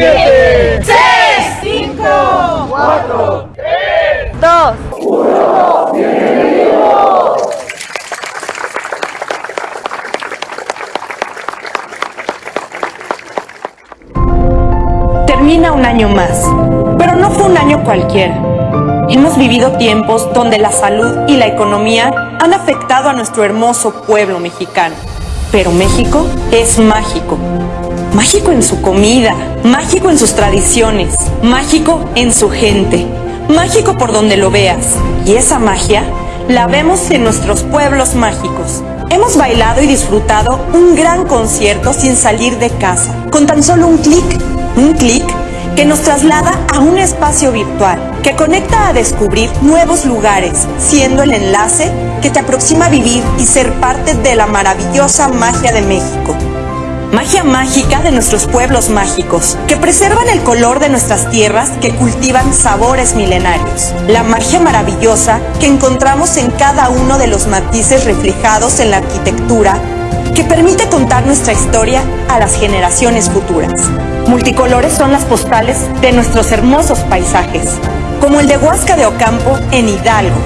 7, 6, 5, 4, 3, 2, 1. ¡Bienvenidos! Termina un año más, pero no fue un año cualquiera. Hemos vivido tiempos donde la salud y la economía han afectado a nuestro hermoso pueblo mexicano. Pero México es mágico. Mágico en su comida, mágico en sus tradiciones, mágico en su gente, mágico por donde lo veas. Y esa magia la vemos en nuestros pueblos mágicos. Hemos bailado y disfrutado un gran concierto sin salir de casa, con tan solo un clic, un clic que nos traslada a un espacio virtual que conecta a descubrir nuevos lugares, siendo el enlace que te aproxima a vivir y ser parte de la maravillosa magia de México. Magia mágica de nuestros pueblos mágicos, que preservan el color de nuestras tierras, que cultivan sabores milenarios. La magia maravillosa que encontramos en cada uno de los matices reflejados en la arquitectura, que permite contar nuestra historia a las generaciones futuras. Multicolores son las postales de nuestros hermosos paisajes, como el de Huasca de Ocampo en Hidalgo,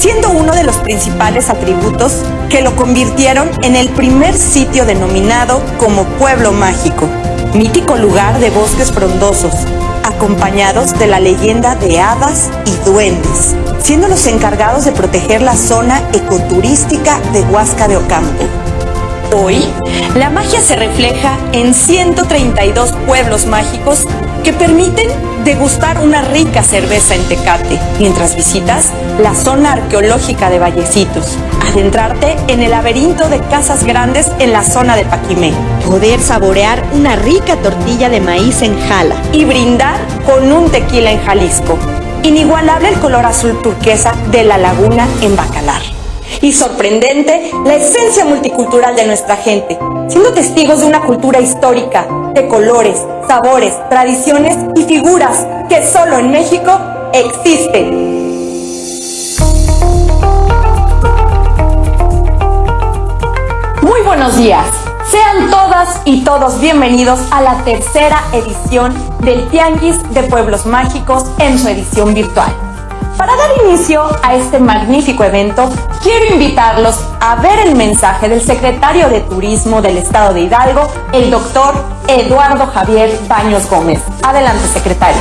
siendo uno de los principales atributos que lo convirtieron en el primer sitio denominado como Pueblo Mágico, mítico lugar de bosques frondosos, acompañados de la leyenda de hadas y duendes, siendo los encargados de proteger la zona ecoturística de Huasca de Ocampo. Hoy, la magia se refleja en 132 pueblos mágicos que permiten degustar una rica cerveza en Tecate, mientras visitas la zona arqueológica de Vallecitos, adentrarte en el laberinto de casas grandes en la zona de Paquimé, poder saborear una rica tortilla de maíz en Jala. Y brindar con un tequila en Jalisco. Inigualable el color azul turquesa de la laguna en Bacalar y sorprendente la esencia multicultural de nuestra gente, siendo testigos de una cultura histórica, de colores, sabores, tradiciones y figuras que solo en México existen. Muy buenos días. Sean todas y todos bienvenidos a la tercera edición del Tianguis de Pueblos Mágicos en su edición virtual. Para dar inicio a este magnífico evento, quiero invitarlos a ver el mensaje del secretario de Turismo del Estado de Hidalgo, el doctor Eduardo Javier Baños Gómez. Adelante, secretario.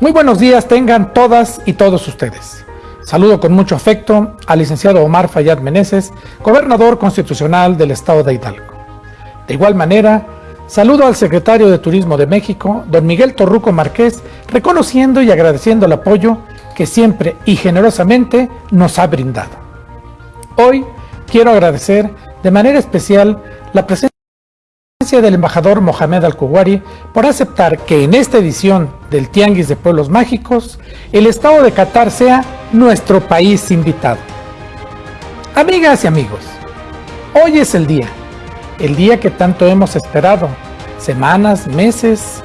Muy buenos días tengan todas y todos ustedes. Saludo con mucho afecto al licenciado Omar Fayad Meneses, gobernador constitucional del Estado de Hidalgo. De igual manera, Saludo al secretario de Turismo de México, don Miguel Torruco Márquez, reconociendo y agradeciendo el apoyo que siempre y generosamente nos ha brindado. Hoy quiero agradecer de manera especial la presencia del embajador Mohamed Al-Kuwari por aceptar que en esta edición del Tianguis de Pueblos Mágicos, el estado de Qatar sea nuestro país invitado. Amigas y amigos, hoy es el día el día que tanto hemos esperado. Semanas, meses,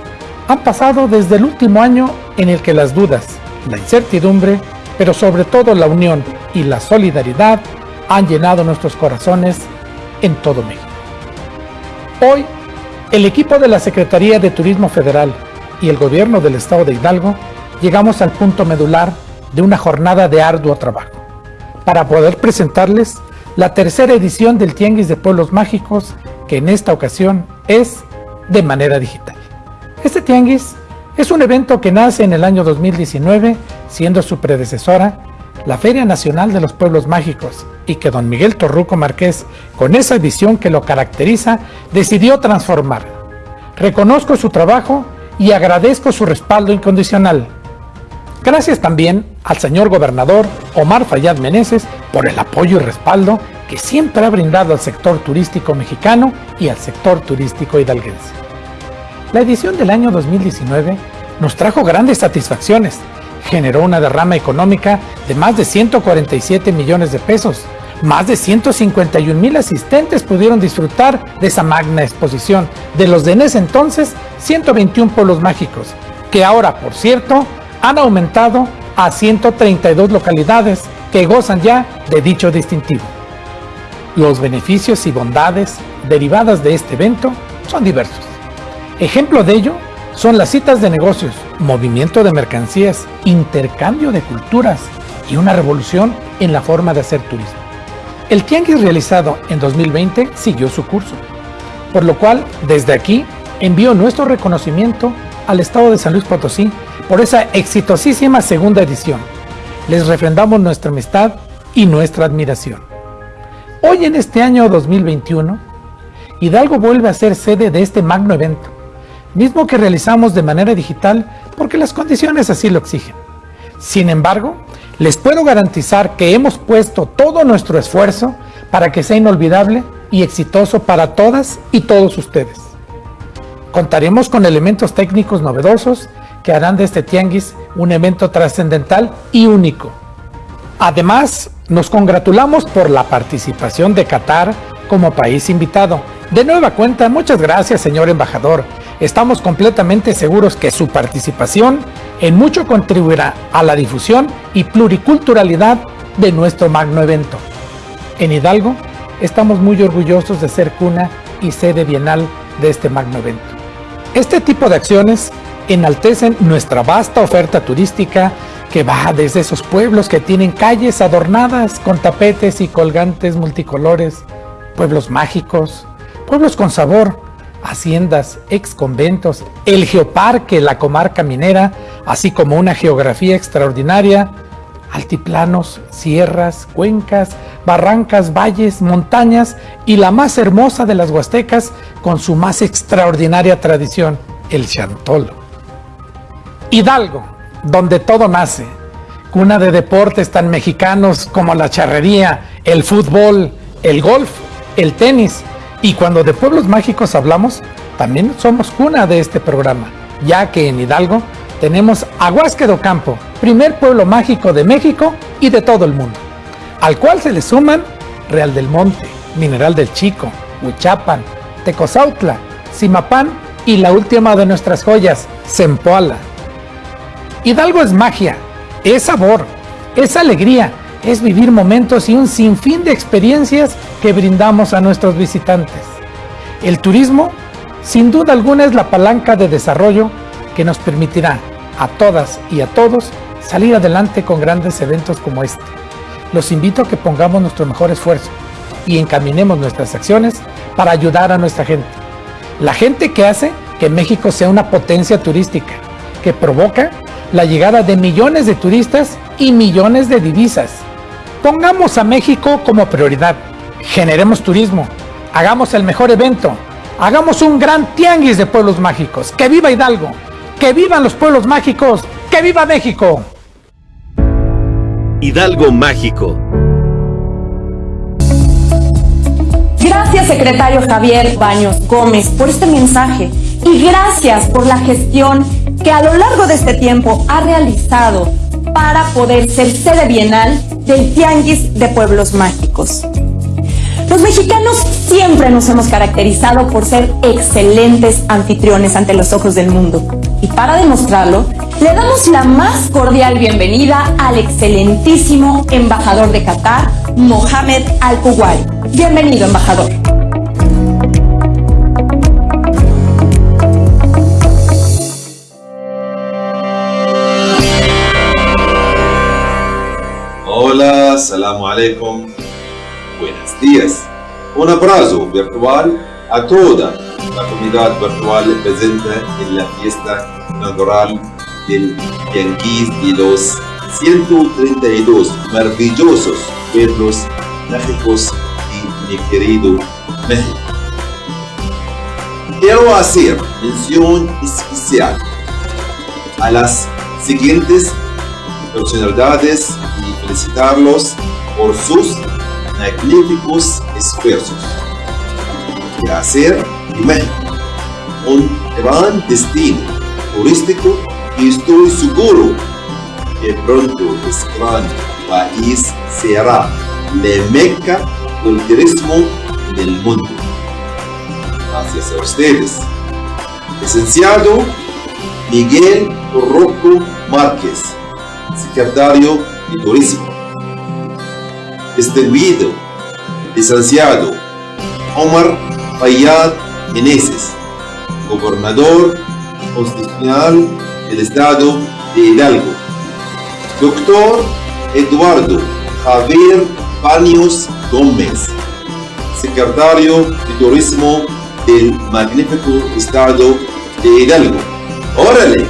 han pasado desde el último año en el que las dudas, la incertidumbre, pero sobre todo la unión y la solidaridad han llenado nuestros corazones en todo México. Hoy, el equipo de la Secretaría de Turismo Federal y el gobierno del estado de Hidalgo llegamos al punto medular de una jornada de arduo trabajo para poder presentarles la tercera edición del Tianguis de Pueblos Mágicos, que en esta ocasión es de manera digital. Este Tianguis es un evento que nace en el año 2019, siendo su predecesora la Feria Nacional de los Pueblos Mágicos, y que don Miguel Torruco Márquez, con esa visión que lo caracteriza, decidió transformar. Reconozco su trabajo y agradezco su respaldo incondicional. Gracias también al señor gobernador Omar Fayad Meneses por el apoyo y respaldo que siempre ha brindado al sector turístico mexicano y al sector turístico hidalguense. La edición del año 2019 nos trajo grandes satisfacciones, generó una derrama económica de más de 147 millones de pesos, más de 151 mil asistentes pudieron disfrutar de esa magna exposición de los de en ese entonces 121 pueblos mágicos, que ahora, por cierto, han aumentado a 132 localidades que gozan ya de dicho distintivo. Los beneficios y bondades derivadas de este evento son diversos. Ejemplo de ello son las citas de negocios, movimiento de mercancías, intercambio de culturas y una revolución en la forma de hacer turismo. El tianguis realizado en 2020 siguió su curso, por lo cual desde aquí envío nuestro reconocimiento al Estado de San Luis Potosí por esa exitosísima segunda edición. Les refrendamos nuestra amistad y nuestra admiración. Hoy en este año 2021, Hidalgo vuelve a ser sede de este magno evento, mismo que realizamos de manera digital porque las condiciones así lo exigen. Sin embargo, les puedo garantizar que hemos puesto todo nuestro esfuerzo para que sea inolvidable y exitoso para todas y todos ustedes. Contaremos con elementos técnicos novedosos harán de este tianguis un evento trascendental y único. Además, nos congratulamos por la participación de Qatar como país invitado. De nueva cuenta, muchas gracias señor embajador. Estamos completamente seguros que su participación en mucho contribuirá a la difusión y pluriculturalidad de nuestro magno evento. En Hidalgo, estamos muy orgullosos de ser cuna y sede bienal de este magno evento. Este tipo de acciones enaltecen nuestra vasta oferta turística que va desde esos pueblos que tienen calles adornadas con tapetes y colgantes multicolores, pueblos mágicos, pueblos con sabor, haciendas, ex conventos, el geoparque, la comarca minera, así como una geografía extraordinaria, altiplanos, sierras, cuencas, barrancas, valles, montañas y la más hermosa de las huastecas con su más extraordinaria tradición, el chantolo. Hidalgo, donde todo nace, cuna de deportes tan mexicanos como la charrería, el fútbol, el golf, el tenis, y cuando de pueblos mágicos hablamos, también somos cuna de este programa, ya que en Hidalgo tenemos Aguasque do Campo, primer pueblo mágico de México y de todo el mundo, al cual se le suman Real del Monte, Mineral del Chico, Huichapan, Tecozautla, Simapán y la última de nuestras joyas, Zempoala. Hidalgo es magia, es sabor, es alegría, es vivir momentos y un sinfín de experiencias que brindamos a nuestros visitantes. El turismo, sin duda alguna, es la palanca de desarrollo que nos permitirá a todas y a todos salir adelante con grandes eventos como este. Los invito a que pongamos nuestro mejor esfuerzo y encaminemos nuestras acciones para ayudar a nuestra gente. La gente que hace que México sea una potencia turística, que provoca la llegada de millones de turistas y millones de divisas. Pongamos a México como prioridad, generemos turismo, hagamos el mejor evento, hagamos un gran tianguis de pueblos mágicos. ¡Que viva Hidalgo! ¡Que vivan los pueblos mágicos! ¡Que viva México! Hidalgo Mágico. Gracias, secretario Javier Baños Gómez, por este mensaje y gracias por la gestión que a lo largo de este tiempo ha realizado para poder ser sede bienal del Tianguis de Pueblos Mágicos. Los mexicanos siempre nos hemos caracterizado por ser excelentes anfitriones ante los ojos del mundo. Y para demostrarlo, le damos la más cordial bienvenida al excelentísimo embajador de Qatar, Mohamed Al-Kuwari. Bienvenido, embajador. Hola, salamu alaikum. Buenos días. Un abrazo virtual a toda la comunidad virtual presente en la fiesta inaugural del Tianguis de los 132 maravillosos pueblos mágicos de mi querido México. Quiero hacer mención especial a las siguientes personalidades y felicitarlos por sus magníficos esfuerzos de hacer de México un gran destino turístico y estoy seguro que pronto este gran país será la meca del turismo en el mundo. Gracias a ustedes. Licenciado Miguel Rocco Márquez, secretario de Turismo. Distinguido licenciado Omar Fayad Meneses, gobernador constitucional del estado de Hidalgo. Doctor Eduardo Javier Baños Gómez, secretario de Turismo del magnífico estado de Hidalgo. ¡Órale!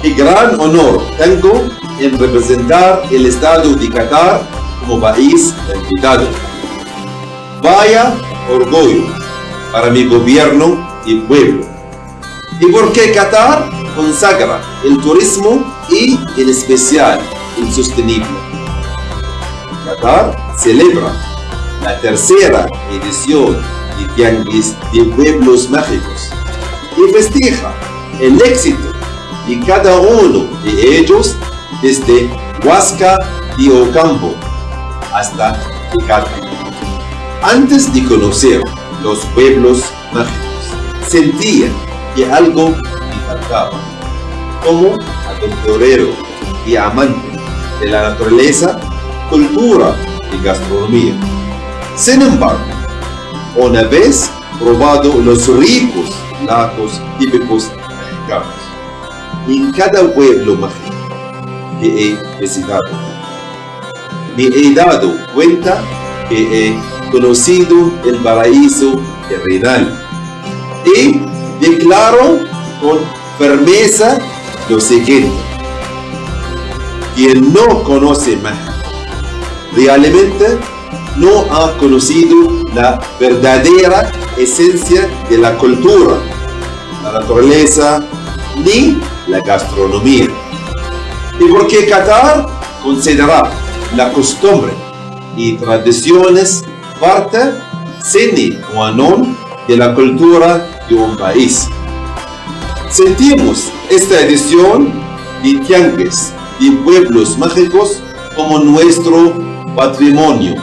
¡Qué gran honor tengo en representar el estado de Qatar como país invitado! Vaya orgullo para mi gobierno y pueblo. ¿Y por qué Qatar consagra el turismo y en especial el sostenible? Qatar celebra la tercera edición de Tianguis de Pueblos Mágicos y festeja el éxito de cada uno de ellos desde Huasca y Ocampo hasta Tecate. Antes de conocer los pueblos mágicos, sentía que algo me faltaba. Como aventurero y amante de la naturaleza, cultura y gastronomía. Sin embargo, una vez probado los ricos platos típicos mexicanos, en cada pueblo mágico que he visitado, me he dado cuenta que he conocido el paraíso terrenal y declaro con firmeza lo siguiente. Quien no conoce México realmente no ha conocido la verdadera esencia de la cultura, la naturaleza ni la gastronomía. Y porque Qatar considera la costumbre y tradiciones parte sine qua non de la cultura de un país. Sentimos esta edición de Tianguis de Pueblos Mágicos como nuestro patrimonio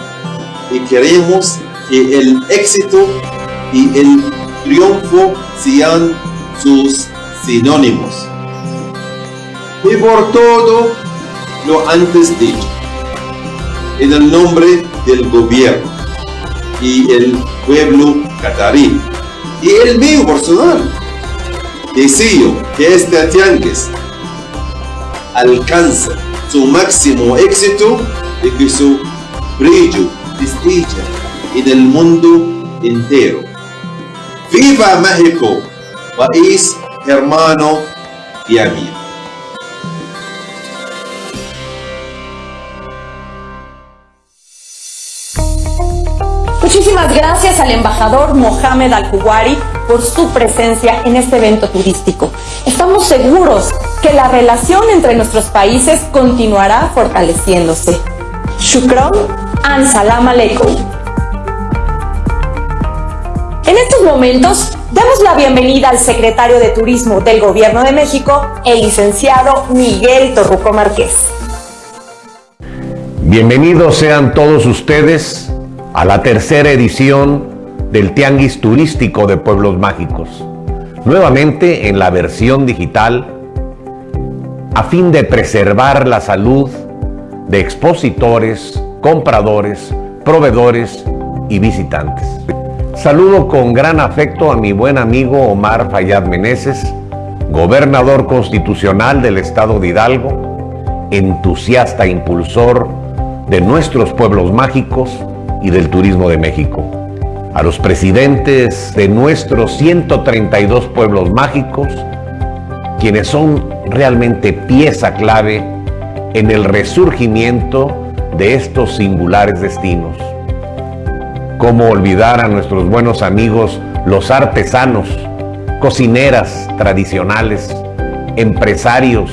y queremos que el éxito y el triunfo sean sus sinónimos. Y por todo lo antes dicho, en el nombre del gobierno y el pueblo catarí y el mío personal, deseo que este tianguis alcance su máximo éxito y que su brillo destilla en el mundo entero. ¡Viva México! País hermano y amigo. Al embajador Mohamed Al-Kuwari por su presencia en este evento turístico. Estamos seguros que la relación entre nuestros países continuará fortaleciéndose. Shukron and salam aleikum. En estos momentos, damos la bienvenida al secretario de Turismo del Gobierno de México, el licenciado Miguel Torruco Márquez. Bienvenidos sean todos ustedes a la tercera edición del Tianguis Turístico de Pueblos Mágicos, nuevamente en la versión digital, a fin de preservar la salud de expositores, compradores, proveedores y visitantes. Saludo con gran afecto a mi buen amigo Omar Fayad Meneses, gobernador constitucional del estado de Hidalgo, entusiasta impulsor de nuestros pueblos mágicos y del turismo de México. A los presidentes de nuestros 132 pueblos mágicos, quienes son realmente pieza clave en el resurgimiento de estos singulares destinos. ¿Cómo olvidar a nuestros buenos amigos los artesanos, cocineras tradicionales, empresarios,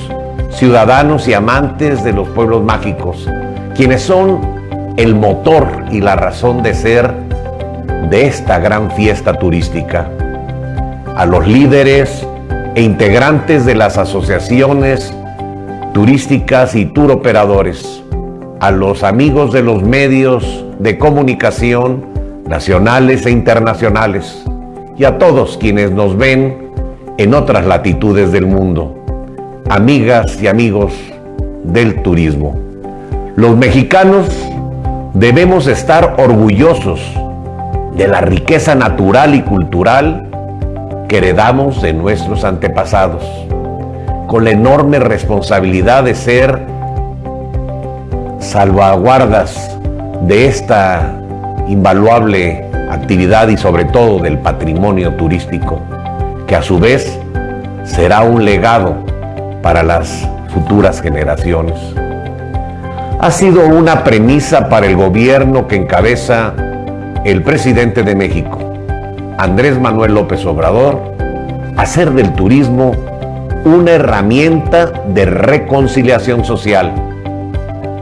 ciudadanos y amantes de los pueblos mágicos, quienes son el motor y la razón de ser de esta gran fiesta turística? A los líderes e integrantes de las asociaciones turísticas y tour operadores, a los amigos de los medios de comunicación nacionales e internacionales y a todos quienes nos ven en otras latitudes del mundo, amigas y amigos del turismo. Los mexicanos debemos estar orgullosos de la riqueza natural y cultural que heredamos de nuestros antepasados, con la enorme responsabilidad de ser salvaguardas de esta invaluable actividad y sobre todo del patrimonio turístico, que a su vez será un legado para las futuras generaciones. Ha sido una premisa para el gobierno que encabeza el presidente de México, Andrés Manuel López Obrador, hacer del turismo una herramienta de reconciliación social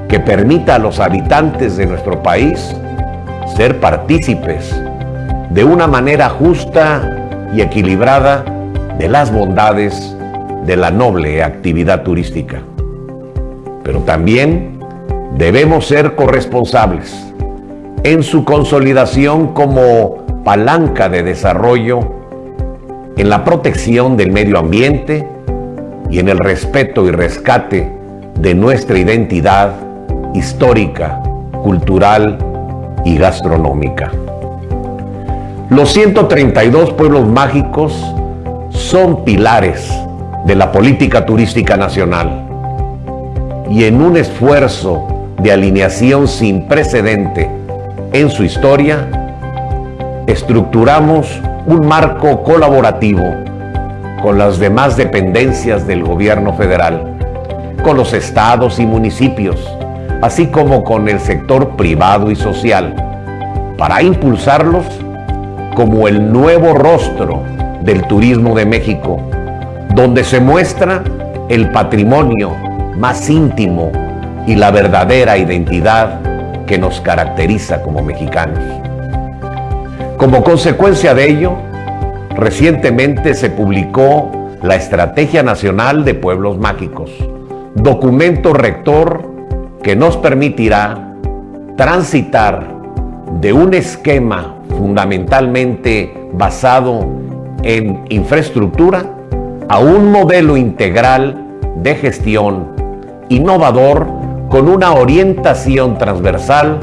que permita a los habitantes de nuestro país ser partícipes de una manera justa y equilibrada de las bondades de la noble actividad turística. Pero también debemos ser corresponsables en su consolidación como palanca de desarrollo, en la protección del medio ambiente y en el respeto y rescate de nuestra identidad histórica, cultural y gastronómica. Los 132 pueblos mágicos son pilares de la política turística nacional y en un esfuerzo de alineación sin precedente en su historia, estructuramos un marco colaborativo con las demás dependencias del gobierno federal, con los estados y municipios, así como con el sector privado y social, para impulsarlos como el nuevo rostro del turismo de México, donde se muestra el patrimonio más íntimo y la verdadera identidad que nos caracteriza como mexicanos. Como consecuencia de ello, recientemente se publicó la Estrategia Nacional de Pueblos Mágicos, documento rector que nos permitirá transitar de un esquema fundamentalmente basado en infraestructura a un modelo integral de gestión innovador con una orientación transversal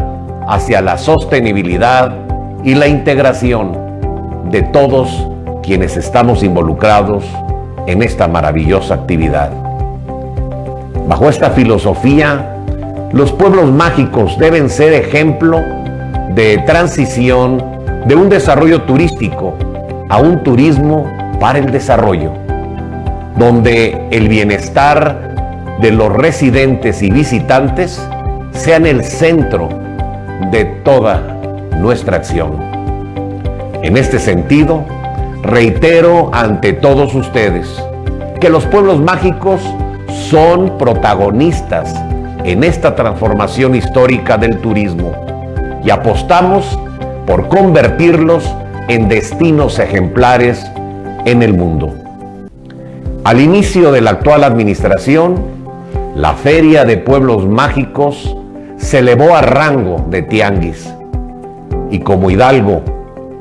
hacia la sostenibilidad y la integración de todos quienes estamos involucrados en esta maravillosa actividad. Bajo esta filosofía, los pueblos mágicos deben ser ejemplo de transición de un desarrollo turístico a un turismo para el desarrollo, donde el bienestar de los residentes y visitantes sean el centro de toda nuestra acción. En este sentido, reitero ante todos ustedes que los pueblos mágicos son protagonistas en esta transformación histórica del turismo y apostamos por convertirlos en destinos ejemplares en el mundo. Al inicio de la actual administración, la Feria de Pueblos Mágicos se elevó a rango de tianguis y como Hidalgo,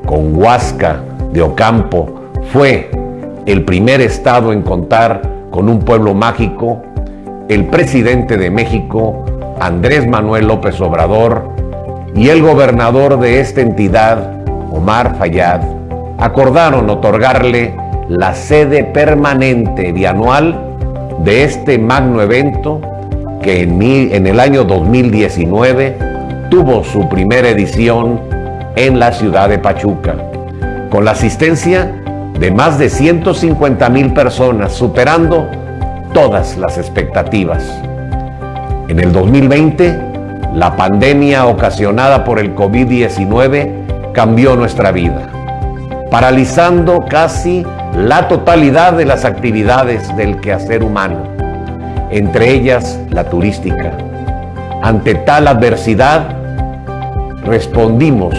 con Huasca de Ocampo, fue el primer estado en contar con un pueblo mágico, el presidente de México, Andrés Manuel López Obrador, y el gobernador de esta entidad, Omar Fayad, acordaron otorgarle la sede permanente bianual de este magno evento que en, en el año 2019 tuvo su primera edición en la ciudad de Pachuca, con la asistencia de más de 150 mil personas, superando todas las expectativas. En el 2020, la pandemia ocasionada por el COVID-19 cambió nuestra vida, paralizando casi la totalidad de las actividades del quehacer humano, entre ellas la turística. Ante tal adversidad, respondimos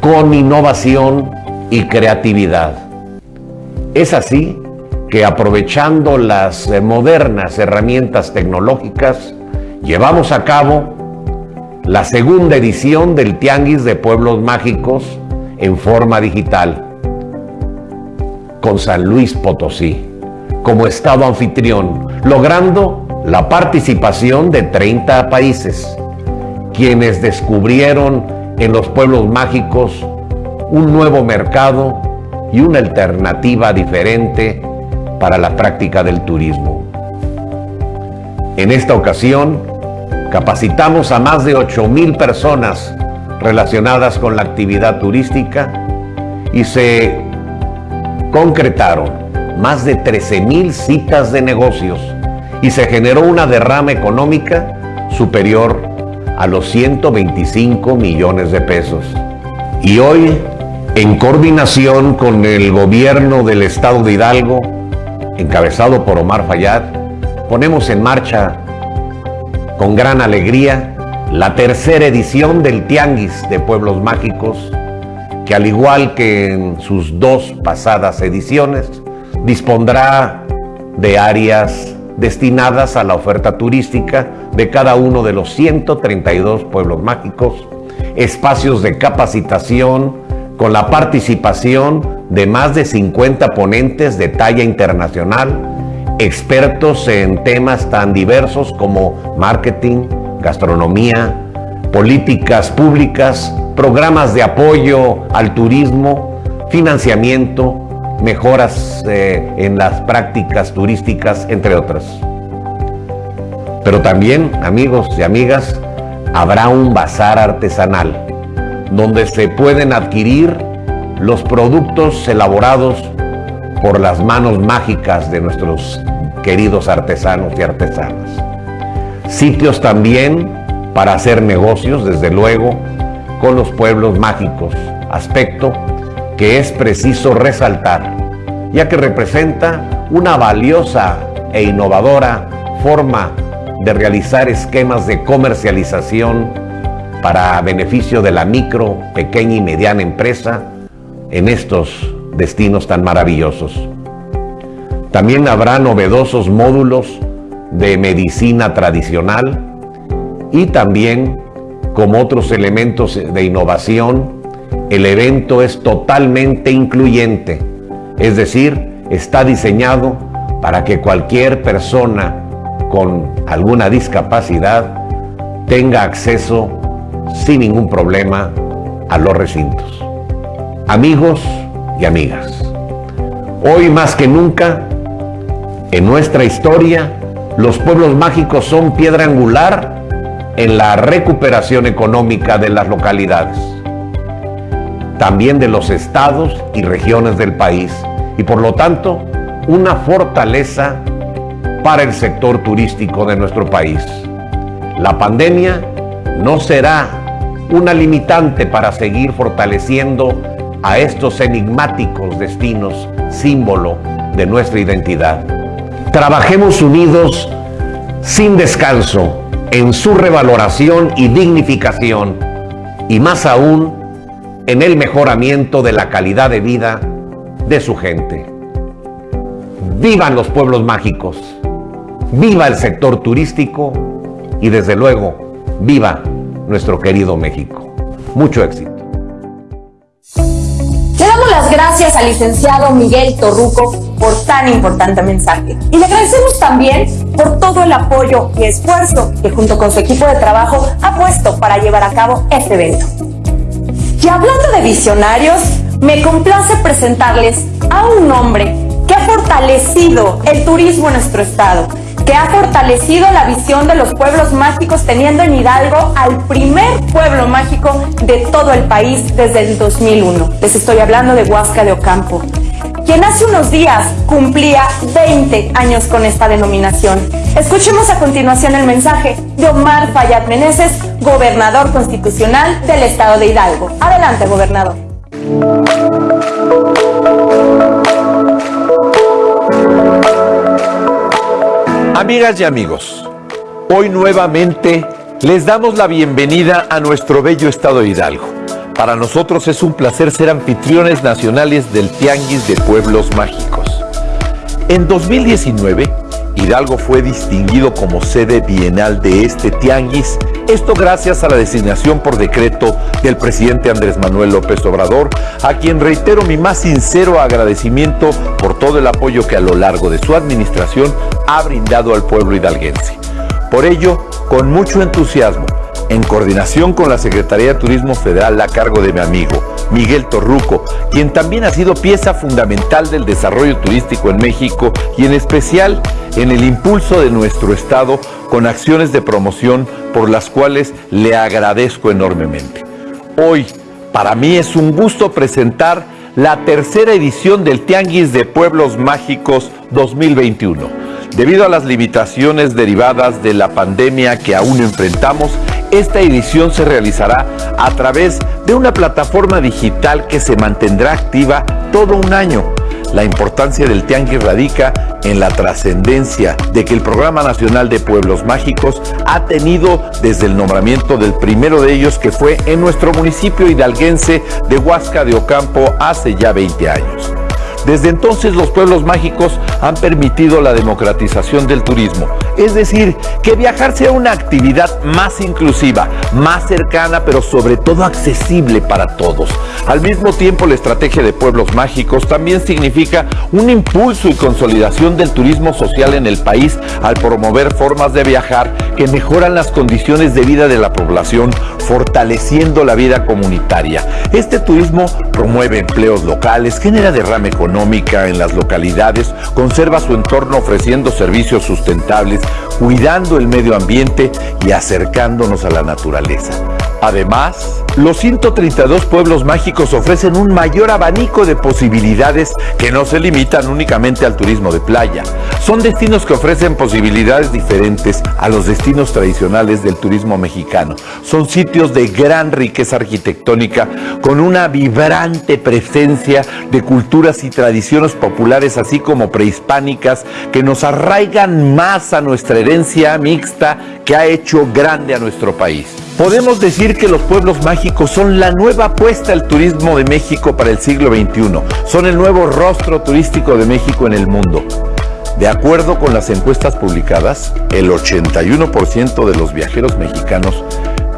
con innovación y creatividad. Es así que aprovechando las modernas herramientas tecnológicas, llevamos a cabo la segunda edición del Tianguis de Pueblos Mágicos en forma digital con San Luis Potosí como Estado anfitrión, logrando la participación de 30 países quienes descubrieron en los pueblos mágicos un nuevo mercado y una alternativa diferente para la práctica del turismo. En esta ocasión, capacitamos a más de 8 mil personas relacionadas con la actividad turística y se concretaron más de 13 mil citas de negocios y se generó una derrama económica superior a los 125 millones de pesos. Y hoy, en coordinación con el gobierno del estado de Hidalgo, encabezado por Omar Fayad, ponemos en marcha con gran alegría la tercera edición del Tianguis de Pueblos Mágicos, que al igual que en sus dos pasadas ediciones, dispondrá de áreas destinadas a la oferta turística de cada uno de los 132 pueblos mágicos, espacios de capacitación con la participación de más de 50 ponentes de talla internacional, expertos en temas tan diversos como marketing, gastronomía, políticas públicas, programas de apoyo al turismo, financiamiento, mejoras eh, en las prácticas turísticas, entre otras. Pero también, amigos y amigas, habrá un bazar artesanal donde se pueden adquirir los productos elaborados por las manos mágicas de nuestros queridos artesanos y artesanas. Sitios también para hacer negocios, desde luego, con los pueblos mágicos, aspecto que es preciso resaltar, ya que representa una valiosa e innovadora forma de realizar esquemas de comercialización para beneficio de la micro, pequeña y mediana empresa en estos destinos tan maravillosos. También habrá novedosos módulos de medicina tradicional y también como otros elementos de innovación el evento es totalmente incluyente, es decir, está diseñado para que cualquier persona con alguna discapacidad tenga acceso sin ningún problema a los recintos. Amigos y amigas, hoy más que nunca, en nuestra historia, los pueblos mágicos son piedra angular en la recuperación económica de las localidades también de los estados y regiones del país y por lo tanto una fortaleza para el sector turístico de nuestro país. La pandemia no será una limitante para seguir fortaleciendo a estos enigmáticos destinos, símbolo de nuestra identidad. Trabajemos unidos sin descanso en su revaloración y dignificación y más aún en el mejoramiento de la calidad de vida de su gente. Vivan los pueblos mágicos, viva el sector turístico y desde luego, viva nuestro querido México. Mucho éxito. Le damos las gracias al licenciado Miguel Torruco por tan importante mensaje. Y le agradecemos también por todo el apoyo y esfuerzo que junto con su equipo de trabajo ha puesto para llevar a cabo este evento. Y hablando de visionarios, me complace presentarles a un hombre que ha fortalecido el turismo en nuestro estado, que ha fortalecido la visión de los pueblos mágicos teniendo en Hidalgo al primer pueblo mágico de todo el país desde el 2001. Les estoy hablando de Huasca de Ocampo quien hace unos días cumplía 20 años con esta denominación. Escuchemos a continuación el mensaje de Omar Fayad Meneses, gobernador constitucional del estado de Hidalgo. Adelante, gobernador. Amigas y amigos, hoy nuevamente les damos la bienvenida a nuestro bello estado de Hidalgo para nosotros es un placer ser anfitriones nacionales del Tianguis de Pueblos Mágicos. En 2019, Hidalgo fue distinguido como sede bienal de este tianguis, esto gracias a la designación por decreto del presidente Andrés Manuel López Obrador, a quien reitero mi más sincero agradecimiento por todo el apoyo que a lo largo de su administración ha brindado al pueblo hidalguense. Por ello, con mucho entusiasmo, en coordinación con la Secretaría de Turismo Federal a cargo de mi amigo Miguel Torruco, quien también ha sido pieza fundamental del desarrollo turístico en México y en especial en el impulso de nuestro Estado con acciones de promoción por las cuales le agradezco enormemente. Hoy, para mí es un gusto presentar la tercera edición del Tianguis de Pueblos Mágicos 2021. Debido a las limitaciones derivadas de la pandemia que aún enfrentamos, esta edición se realizará a través de una plataforma digital que se mantendrá activa todo un año. La importancia del Tianguis radica en la trascendencia de que el Programa Nacional de Pueblos Mágicos ha tenido desde el nombramiento del primero de ellos que fue en nuestro municipio hidalguense de Huasca de Ocampo hace ya 20 años. Desde entonces los pueblos mágicos han permitido la democratización del turismo, es decir, que viajar sea una actividad más inclusiva, más cercana, pero sobre todo accesible para todos. Al mismo tiempo, la estrategia de pueblos mágicos también significa un impulso y consolidación del turismo social en el país al promover formas de viajar que mejoran las condiciones de vida de la población, fortaleciendo la vida comunitaria. Este turismo promueve empleos locales, genera derrame en las localidades, conserva su entorno ofreciendo servicios sustentables, cuidando el medio ambiente y acercándonos a la naturaleza. Además, los 132 pueblos mágicos ofrecen un mayor abanico de posibilidades que no se limitan únicamente al turismo de playa. Son destinos que ofrecen posibilidades diferentes a los destinos tradicionales del turismo mexicano. Son sitios de gran riqueza arquitectónica con una vibrante presencia de culturas y tradiciones populares así como prehispánicas que nos arraigan más a nuestra herencia mixta que ha hecho grande a nuestro país. Podemos decir que los pueblos mágicos son la nueva apuesta al turismo de México para el siglo XXI. Son el nuevo rostro turístico de México en el mundo. De acuerdo con las encuestas publicadas, el 81% de los viajeros mexicanos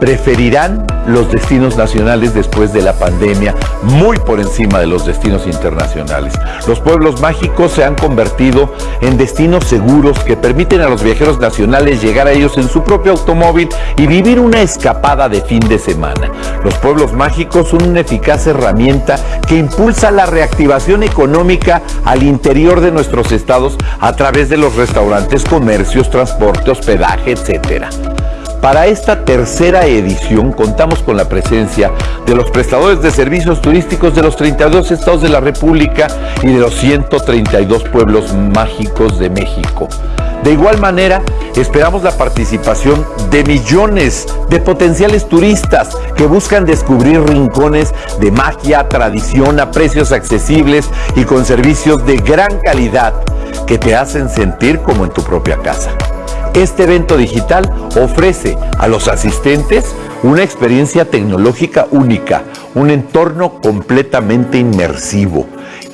preferirán los destinos nacionales después de la pandemia, muy por encima de los destinos internacionales. Los pueblos mágicos se han convertido en destinos seguros que permiten a los viajeros nacionales llegar a ellos en su propio automóvil y vivir una escapada de fin de semana. Los pueblos mágicos son una eficaz herramienta que impulsa la reactivación económica al interior de nuestros estados a través de los restaurantes, comercios, transporte, hospedaje, etcétera. Para esta tercera edición contamos con la presencia de los prestadores de servicios turísticos de los 32 estados de la República y de los 132 pueblos mágicos de México. De igual manera, esperamos la participación de millones de potenciales turistas que buscan descubrir rincones de magia, tradición a precios accesibles y con servicios de gran calidad que te hacen sentir como en tu propia casa. Este evento digital ofrece a los asistentes una experiencia tecnológica única, un entorno completamente inmersivo.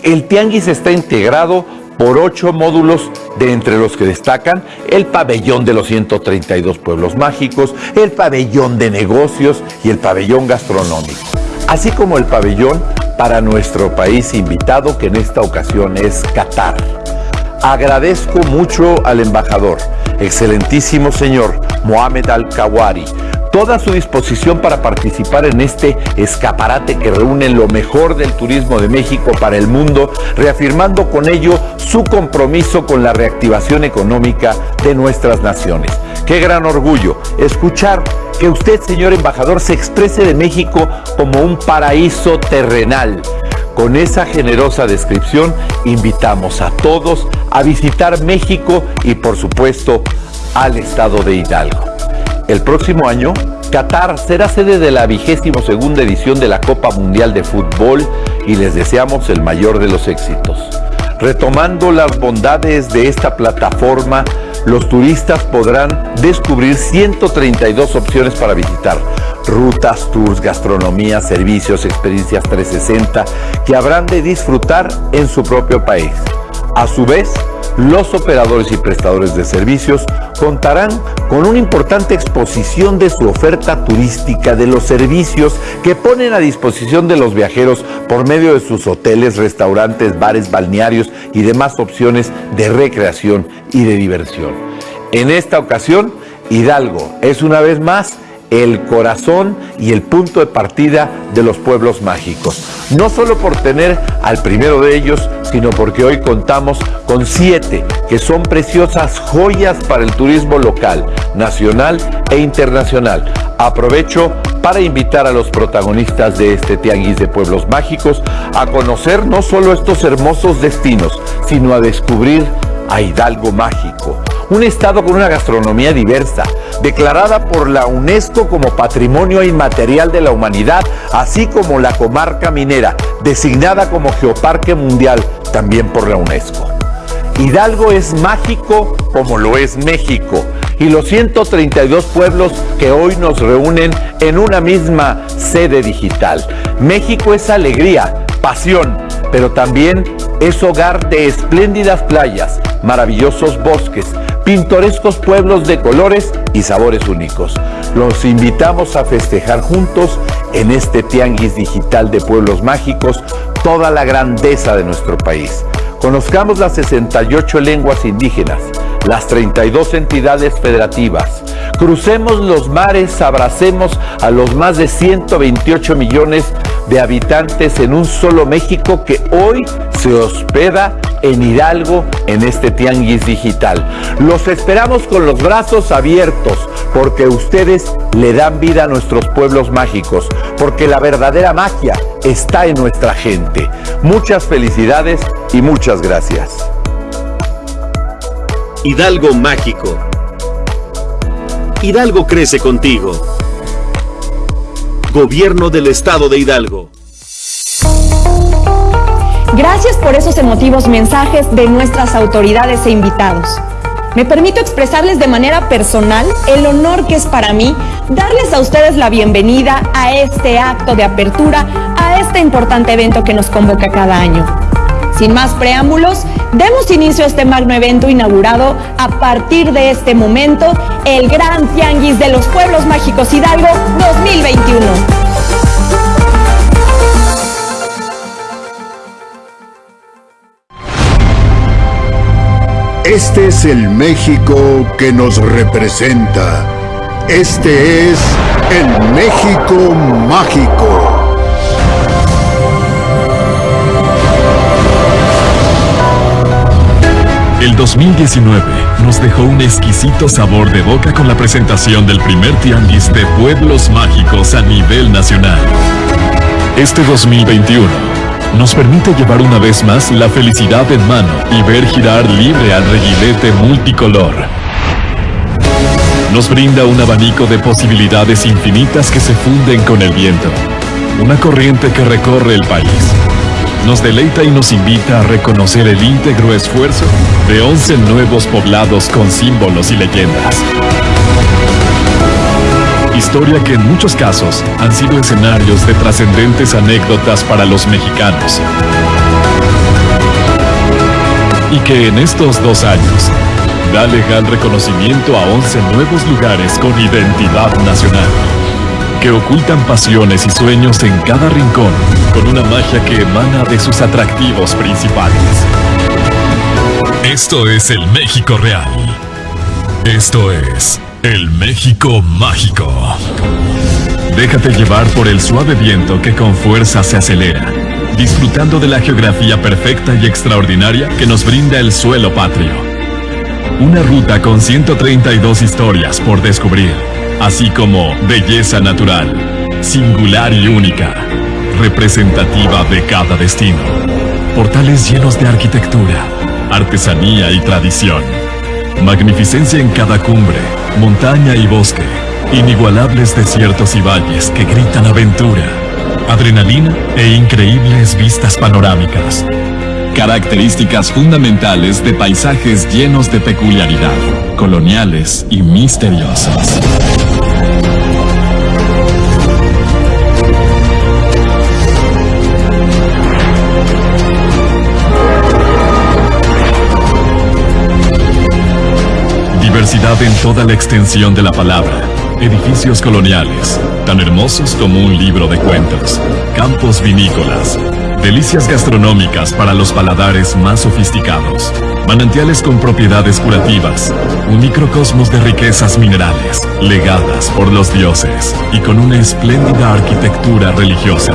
El Tianguis está integrado por ocho módulos, de entre los que destacan el pabellón de los 132 pueblos mágicos, el pabellón de negocios y el pabellón gastronómico, así como el pabellón para nuestro país invitado, que en esta ocasión es Qatar. Agradezco mucho al embajador, excelentísimo señor Mohamed Al-Kawari, toda su disposición para participar en este escaparate que reúne lo mejor del turismo de México para el mundo, reafirmando con ello su compromiso con la reactivación económica de nuestras naciones. Qué gran orgullo escuchar que usted, señor embajador, se exprese de México como un paraíso terrenal con esa generosa descripción invitamos a todos a visitar México y por supuesto al estado de Hidalgo. El próximo año, Qatar será sede de la vigésimo segunda edición de la Copa Mundial de Fútbol y les deseamos el mayor de los éxitos. Retomando las bondades de esta plataforma, los turistas podrán descubrir 132 opciones para visitar, rutas, tours, gastronomía, servicios, experiencias 360 que habrán de disfrutar en su propio país. A su vez, los operadores y prestadores de servicios contarán con una importante exposición de su oferta turística de los servicios que ponen a disposición de los viajeros por medio de sus hoteles, restaurantes, bares, balnearios y demás opciones de recreación y de diversión. En esta ocasión, Hidalgo es una vez más el corazón y el punto de partida de los pueblos mágicos. No solo por tener al primero de ellos, sino porque hoy contamos con siete que son preciosas joyas para el turismo local, nacional e internacional. Aprovecho para invitar a los protagonistas de este Tianguis de Pueblos Mágicos a conocer no solo estos hermosos destinos, sino a descubrir a Hidalgo Mágico, un estado con una gastronomía diversa, declarada por la UNESCO como Patrimonio Inmaterial de la Humanidad, así como la comarca minera, designada como Geoparque Mundial también por la UNESCO. Hidalgo es mágico como lo es México y los 132 pueblos que hoy nos reúnen en una misma sede digital. México es alegría, pasión, pero también es hogar de espléndidas playas, maravillosos bosques, pintorescos pueblos de colores y sabores únicos. Los invitamos a festejar juntos en este tianguis digital de pueblos mágicos toda la grandeza de nuestro país. Conozcamos las 68 lenguas indígenas, las 32 entidades federativas. Crucemos los mares, abracemos a los más de 128 millones de habitantes en un solo México que hoy se hospeda en Hidalgo en este tianguis digital. Los esperamos con los brazos abiertos porque ustedes le dan vida a nuestros pueblos mágicos, porque la verdadera magia está en nuestra gente. Muchas felicidades y muchas gracias. Hidalgo Mágico. Hidalgo crece contigo. Gobierno del Estado de Hidalgo. Gracias por esos emotivos mensajes de nuestras autoridades e invitados. Me permito expresarles de manera personal el honor que es para mí darles a ustedes la bienvenida a este acto de apertura, a este importante evento que nos convoca cada año. Sin más preámbulos, demos inicio a este magno evento inaugurado a partir de este momento, el Gran Tianguis de los Pueblos Mágicos Hidalgo 2021. Este es el México que nos representa. Este es el México mágico. El 2019 nos dejó un exquisito sabor de boca con la presentación del primer tianguis de pueblos mágicos a nivel nacional. Este 2021 nos permite llevar una vez más la felicidad en mano y ver girar libre al reguilete multicolor. Nos brinda un abanico de posibilidades infinitas que se funden con el viento, una corriente que recorre el país. Nos deleita y nos invita a reconocer el íntegro esfuerzo de 11 nuevos poblados con símbolos y leyendas. Historia que en muchos casos han sido escenarios de trascendentes anécdotas para los mexicanos. Y que en estos dos años da legal reconocimiento a 11 nuevos lugares con identidad nacional. Que ocultan pasiones y sueños en cada rincón con una magia que emana de sus atractivos principales. Esto es el México real. Esto es el México mágico. Déjate llevar por el suave viento que con fuerza se acelera, disfrutando de la geografía perfecta y extraordinaria que nos brinda el suelo patrio. Una ruta con 132 historias por descubrir, así como belleza natural, singular y única, representativa de cada destino. Portales llenos de arquitectura, artesanía y tradición. Magnificencia en cada cumbre, montaña y bosque. Inigualables desiertos y valles que gritan aventura. Adrenalina e increíbles vistas panorámicas. Características fundamentales de paisajes llenos de peculiaridad, coloniales y misteriosos. Toda la extensión de la palabra. Edificios coloniales, tan hermosos como un libro de cuentos. Campos vinícolas. delicias gastronómicas para los paladares más sofisticados, manantiales con propiedades curativas, un microcosmos de riquezas minerales, legadas por los dioses y con una espléndida arquitectura religiosa.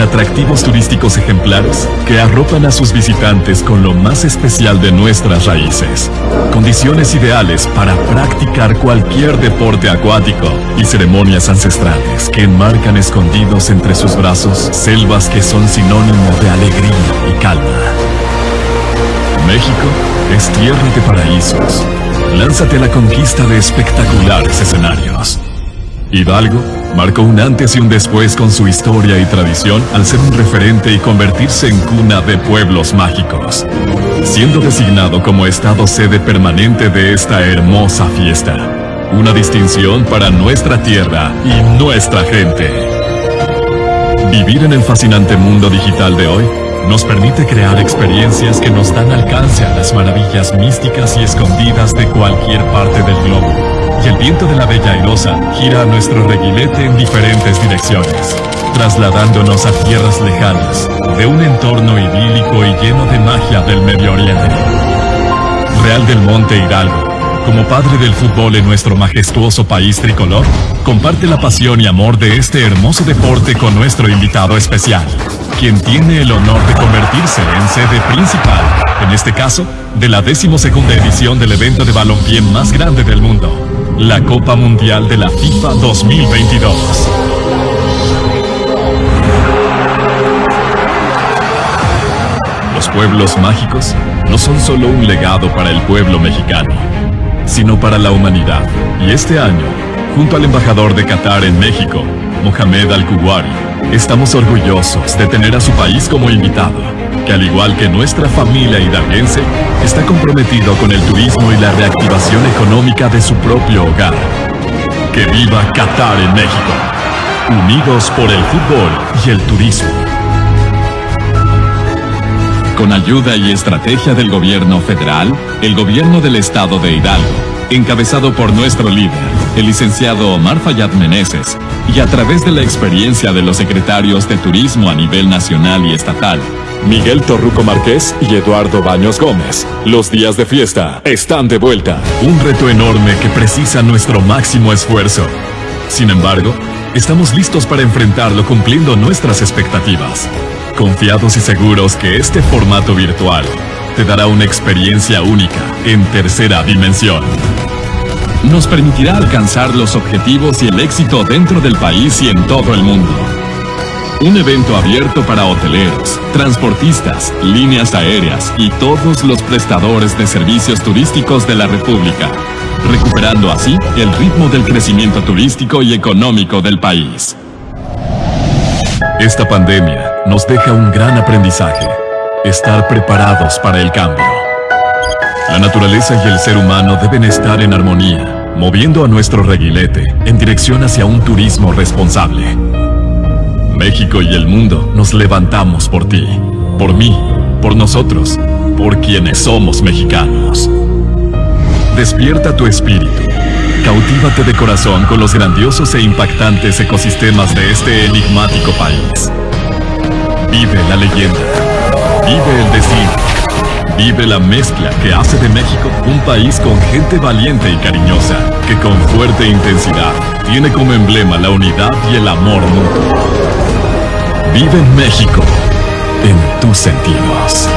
Atractivos turísticos ejemplares que arropan a sus visitantes con lo más especial de nuestras raíces. Condiciones ideales para practicar cualquier deporte acuático y ceremonias ancestrales que enmarcan escondidos entre sus brazos selvas que son sinónimo de alegría y calma. México es tierra de paraísos. Lánzate a la conquista de espectaculares escenarios. Hidalgo marcó un antes y un después con su historia y tradición al ser un referente y convertirse en cuna de pueblos mágicos, siendo designado como estado sede permanente de esta hermosa fiesta. Una distinción para nuestra tierra y nuestra gente. Vivir en el fascinante mundo digital de hoy nos permite crear experiencias que nos dan alcance a las maravillas místicas y escondidas de cualquier parte del globo. Y el viento de la Bella Airosa gira a nuestro reguilete en diferentes direcciones, trasladándonos a tierras lejanas, de un entorno idílico y lleno de magia del Medio Oriente. Real del Monte Hidalgo, como padre del fútbol en nuestro majestuoso país tricolor, comparte la pasión y amor de este hermoso deporte con nuestro invitado especial, quien tiene el honor de convertirse en sede principal, en este caso, de la decimosegunda edición del evento de balompié más grande del mundo, la Copa Mundial de la FIFA 2022. Los pueblos mágicos no son solo un legado para el pueblo mexicano, sino para la humanidad. Y este año, junto al embajador de Qatar en México, Mohamed Al-Kuwari, estamos orgullosos de tener a su país como invitado, que al igual que nuestra familia hidalguense, está comprometido con el turismo y la reactivación económica de su propio hogar. ¡Que viva Qatar en México! Unidos por el fútbol y el turismo. Con ayuda y estrategia del gobierno federal, el gobierno del estado de Hidalgo, encabezado por nuestro líder, el licenciado Omar Fayad Meneses, y a través de la experiencia de los secretarios de turismo a nivel nacional y estatal, Miguel Torruco Márquez y Eduardo Baños Gómez. Los días de fiesta están de vuelta. Un reto enorme que precisa nuestro máximo esfuerzo. Sin embargo, estamos listos para enfrentarlo cumpliendo nuestras expectativas. Confiados y seguros que este formato virtual te dará una experiencia única en tercera dimensión. Nos permitirá alcanzar los objetivos y el éxito dentro del país y en todo el mundo. Un evento abierto para hoteleros, transportistas, líneas aéreas y todos los prestadores de servicios turísticos de la República, recuperando así el ritmo del crecimiento turístico y económico del país. Esta pandemia nos deja un gran aprendizaje, estar preparados para el cambio. La naturaleza y el ser humano deben estar en armonía, moviendo a nuestro reguilete en dirección hacia un turismo responsable. México y el mundo nos levantamos por ti, por mí, por nosotros, por quienes somos mexicanos. Despierta tu espíritu. Cautívate de corazón con los grandiosos e impactantes ecosistemas de este enigmático país. Vive la leyenda. Vive el destino. Vive la mezcla que hace de México un país con gente valiente y cariñosa, que con fuerte intensidad tiene como emblema la unidad y el amor mutuo. Vive México en tus sentidos.